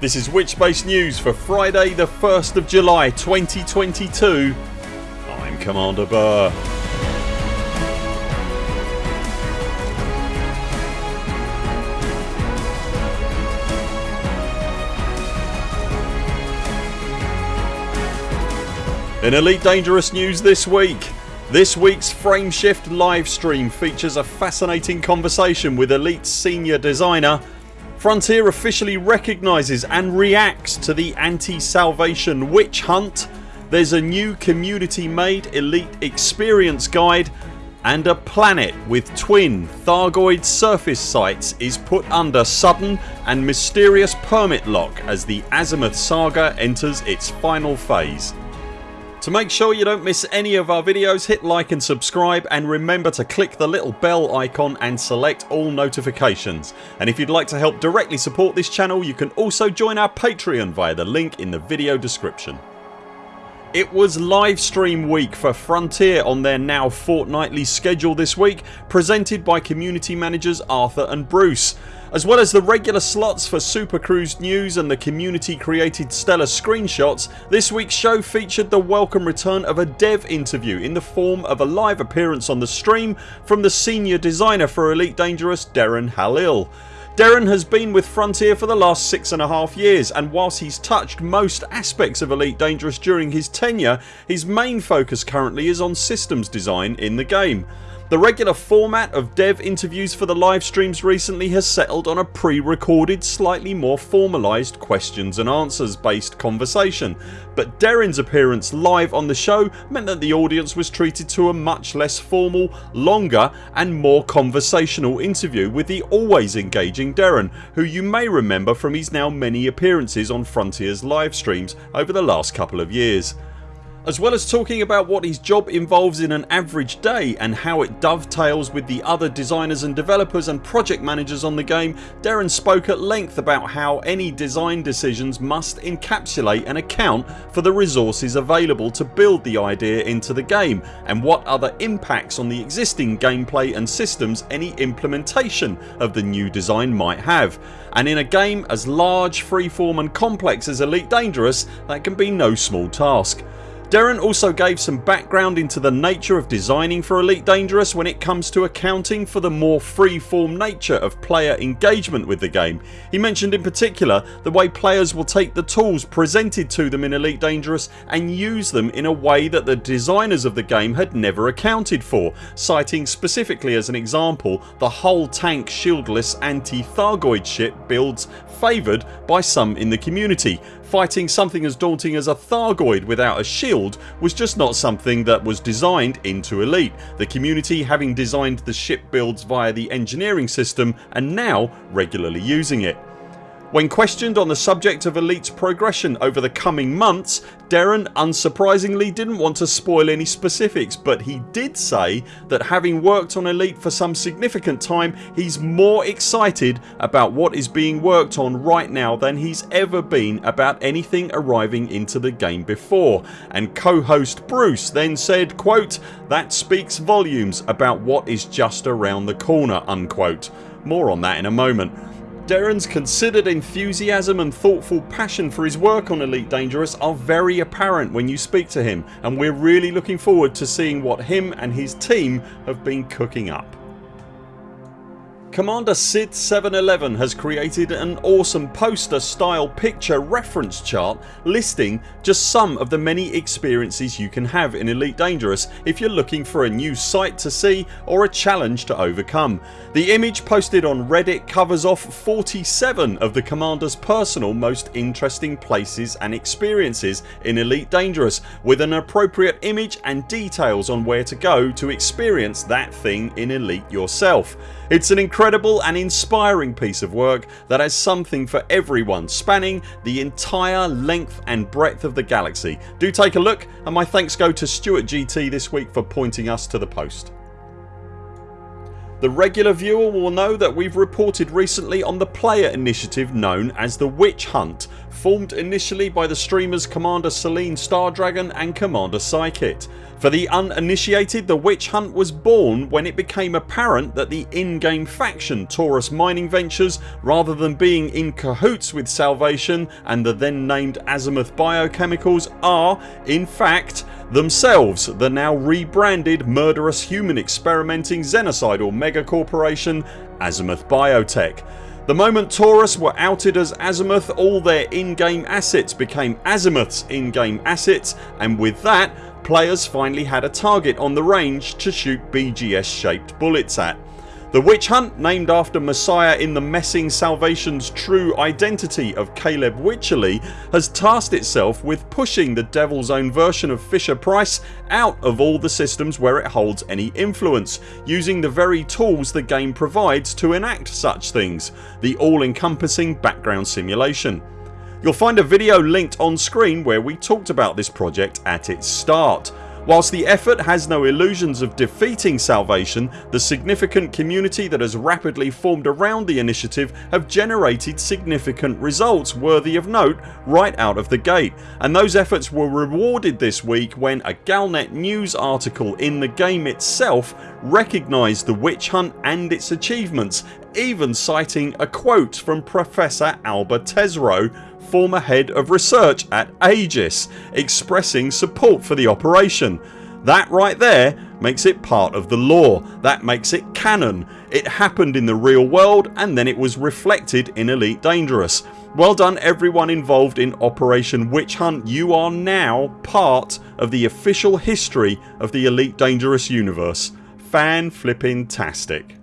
This is Witchspace News for Friday the 1st of July 2022. I'm Commander Burr. In Elite Dangerous news this week this weeks Frameshift livestream features a fascinating conversation with Elite senior designer Frontier officially recognises and reacts to the anti-salvation witch hunt. There's a new community made elite experience guide and a planet with twin Thargoid surface sites is put under sudden and mysterious permit lock as the Azimuth saga enters its final phase. To make sure you don't miss any of our videos hit like and subscribe and remember to click the little bell icon and select all notifications and if you'd like to help directly support this channel you can also join our Patreon via the link in the video description. It was livestream week for Frontier on their now fortnightly schedule this week presented by community managers Arthur and Bruce. As well as the regular slots for Super Cruise news and the community created stellar screenshots this week's show featured the welcome return of a dev interview in the form of a live appearance on the stream from the senior designer for Elite Dangerous Darren Halil. Darren has been with Frontier for the last six and a half years and whilst he's touched most aspects of Elite Dangerous during his tenure his main focus currently is on systems design in the game. The regular format of dev interviews for the live streams recently has settled on a pre-recorded slightly more formalised questions and answers based conversation but Darren's appearance live on the show meant that the audience was treated to a much less formal, longer and more conversational interview with the always engaging Darren who you may remember from his now many appearances on Frontiers live streams over the last couple of years. As well as talking about what his job involves in an average day and how it dovetails with the other designers and developers and project managers on the game Darren spoke at length about how any design decisions must encapsulate and account for the resources available to build the idea into the game and what other impacts on the existing gameplay and systems any implementation of the new design might have and in a game as large, freeform and complex as Elite Dangerous that can be no small task. Darren also gave some background into the nature of designing for Elite Dangerous when it comes to accounting for the more free-form nature of player engagement with the game. He mentioned in particular the way players will take the tools presented to them in Elite Dangerous and use them in a way that the designers of the game had never accounted for citing specifically as an example the whole tank shieldless anti-Thargoid ship builds favoured by some in the community. Fighting something as daunting as a Thargoid without a shield was just not something that was designed into Elite, the community having designed the ship builds via the engineering system and now regularly using it. When questioned on the subject of Elite's progression over the coming months Darren unsurprisingly didn't want to spoil any specifics but he did say that having worked on Elite for some significant time he's more excited about what is being worked on right now than he's ever been about anything arriving into the game before and co-host Bruce then said quote that speaks volumes about what is just around the corner unquote. More on that in a moment. Darren's considered enthusiasm and thoughtful passion for his work on Elite Dangerous are very apparent when you speak to him and we're really looking forward to seeing what him and his team have been cooking up. Commander Sid 711 has created an awesome poster style picture reference chart listing just some of the many experiences you can have in Elite Dangerous if you're looking for a new sight to see or a challenge to overcome. The image posted on reddit covers off 47 of the Commander's personal most interesting places and experiences in Elite Dangerous with an appropriate image and details on where to go to experience that thing in Elite yourself. It's an incredible and inspiring piece of work that has something for everyone spanning the entire length and breadth of the galaxy. Do take a look and my thanks go to Stuart GT this week for pointing us to the post. The regular viewer will know that we've reported recently on the player initiative known as the Witch Hunt formed initially by the streamers Commander Selene Stardragon and Commander Psykit. For the uninitiated the Witch Hunt was born when it became apparent that the in-game faction Taurus Mining Ventures rather than being in cahoots with Salvation and the then named Azimuth Biochemicals are, in fact, themselves the now rebranded murderous human experimenting xenocidal megacorporation Azimuth Biotech. The moment Taurus were outed as Azimuth all their in-game assets became Azimuth's in-game assets and with that players finally had a target on the range to shoot BGS shaped bullets at. The Witch Hunt named after Messiah in the Messing Salvation's true identity of Caleb Wycherley has tasked itself with pushing the devil's own version of Fisher Price out of all the systems where it holds any influence using the very tools the game provides to enact such things the all encompassing background simulation. You'll find a video linked on screen where we talked about this project at its start. Whilst the effort has no illusions of defeating Salvation the significant community that has rapidly formed around the initiative have generated significant results worthy of note right out of the gate. And those efforts were rewarded this week when a Galnet news article in the game itself recognised the witch hunt and its achievements even citing a quote from Professor Alba Tesreau former head of research at Aegis expressing support for the operation. That right there makes it part of the lore. That makes it canon. It happened in the real world and then it was reflected in Elite Dangerous. Well done everyone involved in Operation Witch Hunt. You are now part of the official history of the Elite Dangerous universe. Fan flipping tastic.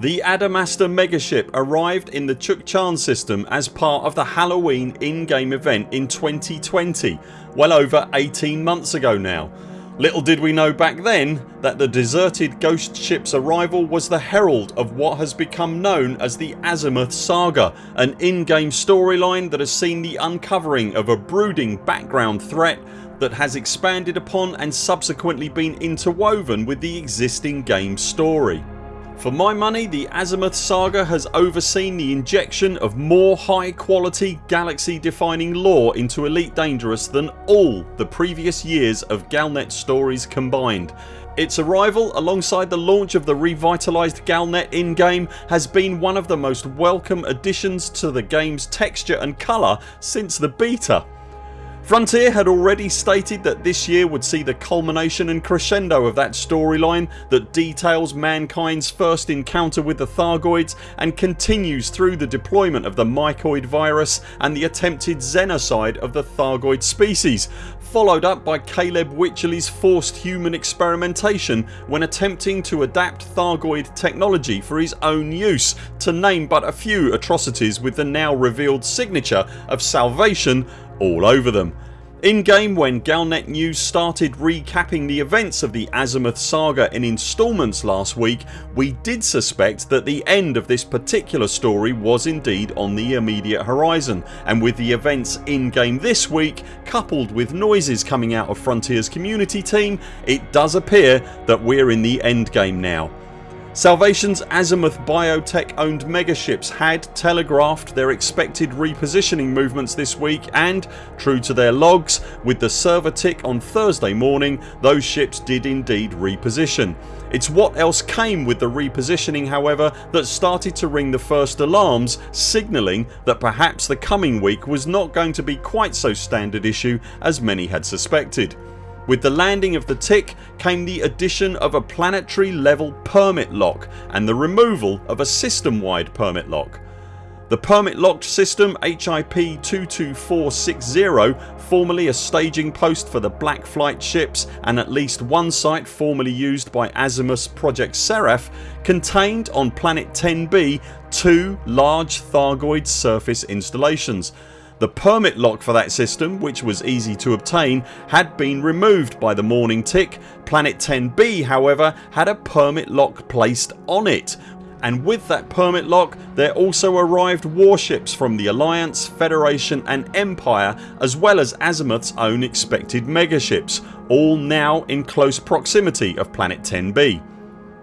The Adamastor megaship arrived in the Chukchan system as part of the Halloween in-game event in 2020 well over 18 months ago now. Little did we know back then that the deserted ghost ship's arrival was the herald of what has become known as the Azimuth Saga an in-game storyline that has seen the uncovering of a brooding background threat that has expanded upon and subsequently been interwoven with the existing game story. For my money the Azimuth saga has overseen the injection of more high quality galaxy defining lore into Elite Dangerous than all the previous years of Galnet stories combined. Its arrival alongside the launch of the revitalised Galnet in-game has been one of the most welcome additions to the games texture and colour since the beta. Frontier had already stated that this year would see the culmination and crescendo of that storyline that details mankind's first encounter with the Thargoids and continues through the deployment of the mycoid virus and the attempted xenocide of the Thargoid species followed up by Caleb Wycherley's forced human experimentation when attempting to adapt Thargoid technology for his own use to name but a few atrocities with the now revealed signature of Salvation all over them. In game when Galnet News started recapping the events of the Azimuth saga in instalments last week we did suspect that the end of this particular story was indeed on the immediate horizon and with the events in game this week coupled with noises coming out of Frontiers community team it does appear that we're in the endgame now. Salvation's Azimuth Biotech owned megaships had telegraphed their expected repositioning movements this week and, true to their logs, with the server tick on Thursday morning those ships did indeed reposition. It's what else came with the repositioning however that started to ring the first alarms signalling that perhaps the coming week was not going to be quite so standard issue as many had suspected. With the landing of the tick came the addition of a planetary level permit lock and the removal of a system wide permit lock. The permit locked system HIP 22460 formerly a staging post for the Black Flight ships and at least one site formerly used by Azimuth's Project Seraph contained on planet 10b two large Thargoid surface installations the permit lock for that system which was easy to obtain had been removed by the morning tick. Planet 10b however had a permit lock placed on it and with that permit lock there also arrived warships from the Alliance, Federation and Empire as well as Azimuth's own expected megaships all now in close proximity of planet 10b.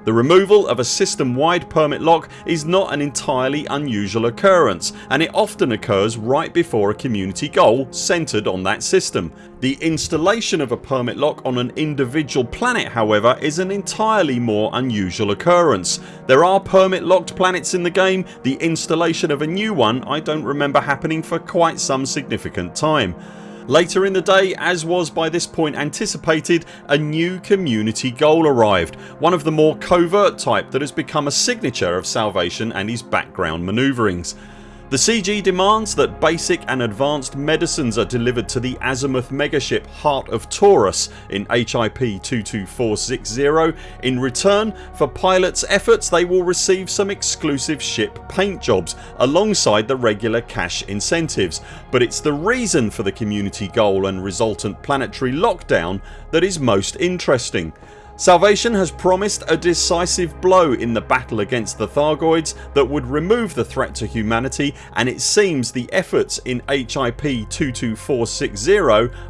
The removal of a system wide permit lock is not an entirely unusual occurrence and it often occurs right before a community goal centred on that system. The installation of a permit lock on an individual planet however is an entirely more unusual occurrence. There are permit locked planets in the game, the installation of a new one I don't remember happening for quite some significant time. Later in the day as was by this point anticipated a new community goal arrived, one of the more covert type that has become a signature of Salvation and his background manoeuvrings. The CG demands that basic and advanced medicines are delivered to the azimuth megaship Heart of Taurus in HIP 22460. In return for pilots efforts they will receive some exclusive ship paint jobs alongside the regular cash incentives but it's the reason for the community goal and resultant planetary lockdown that is most interesting. Salvation has promised a decisive blow in the battle against the Thargoids that would remove the threat to humanity and it seems the efforts in HIP 22460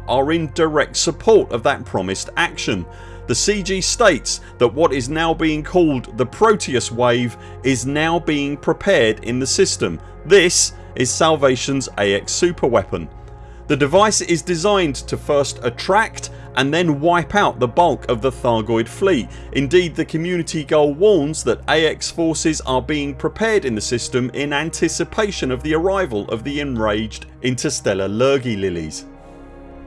are in direct support of that promised action. The CG states that what is now being called the Proteus wave is now being prepared in the system. This is Salvation's AX superweapon. The device is designed to first attract and then wipe out the bulk of the Thargoid fleet. Indeed the community goal warns that AX forces are being prepared in the system in anticipation of the arrival of the enraged interstellar Lurgi lilies.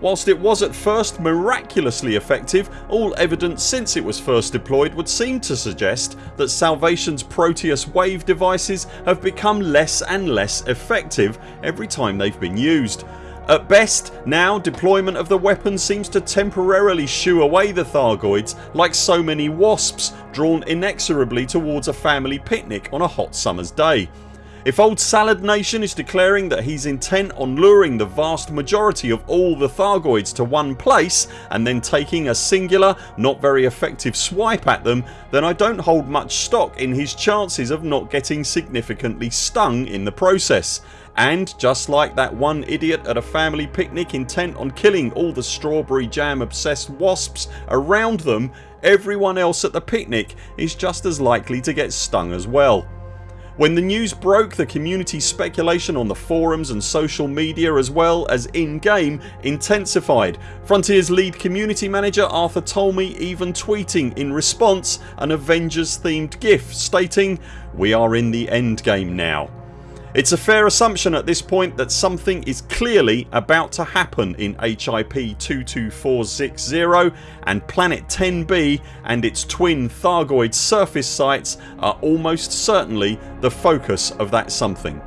Whilst it was at first miraculously effective all evidence since it was first deployed would seem to suggest that Salvation's Proteus wave devices have become less and less effective every time they've been used. At best now deployment of the weapon seems to temporarily shoo away the Thargoids like so many wasps drawn inexorably towards a family picnic on a hot summer's day. If old Salad Nation is declaring that he's intent on luring the vast majority of all the Thargoids to one place and then taking a singular not very effective swipe at them then I don't hold much stock in his chances of not getting significantly stung in the process and just like that one idiot at a family picnic intent on killing all the strawberry jam obsessed wasps around them everyone else at the picnic is just as likely to get stung as well. When the news broke the community speculation on the forums and social media as well as in game intensified. Frontiers lead community manager Arthur Tolmie even tweeting in response an Avengers themed gif stating ...we are in the end game now. It's a fair assumption at this point that something is clearly about to happen in HIP 22460 and Planet 10b and its twin Thargoid surface sites are almost certainly the focus of that something.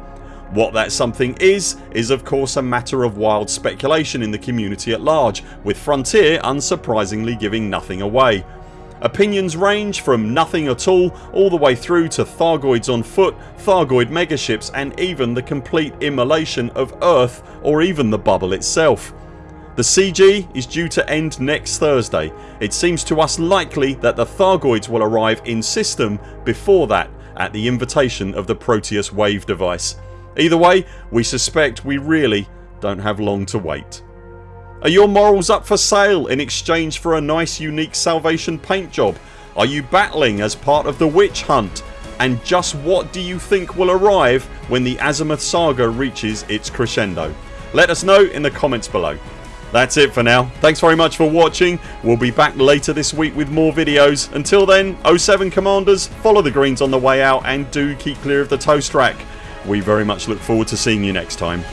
What that something is is of course a matter of wild speculation in the community at large with Frontier unsurprisingly giving nothing away. Opinions range from nothing at all all the way through to Thargoids on foot, Thargoid megaships and even the complete immolation of Earth or even the bubble itself. The CG is due to end next Thursday. It seems to us likely that the Thargoids will arrive in system before that at the invitation of the Proteus wave device. Either way we suspect we really don't have long to wait. Are your morals up for sale in exchange for a nice unique salvation paint job? Are you battling as part of the witch hunt? And just what do you think will arrive when the Azimuth saga reaches its crescendo? Let us know in the comments below. That's it for now. Thanks very much for watching. We'll be back later this week with more videos. Until then 0 7 CMDRs follow the greens on the way out and do keep clear of the toast rack. We very much look forward to seeing you next time.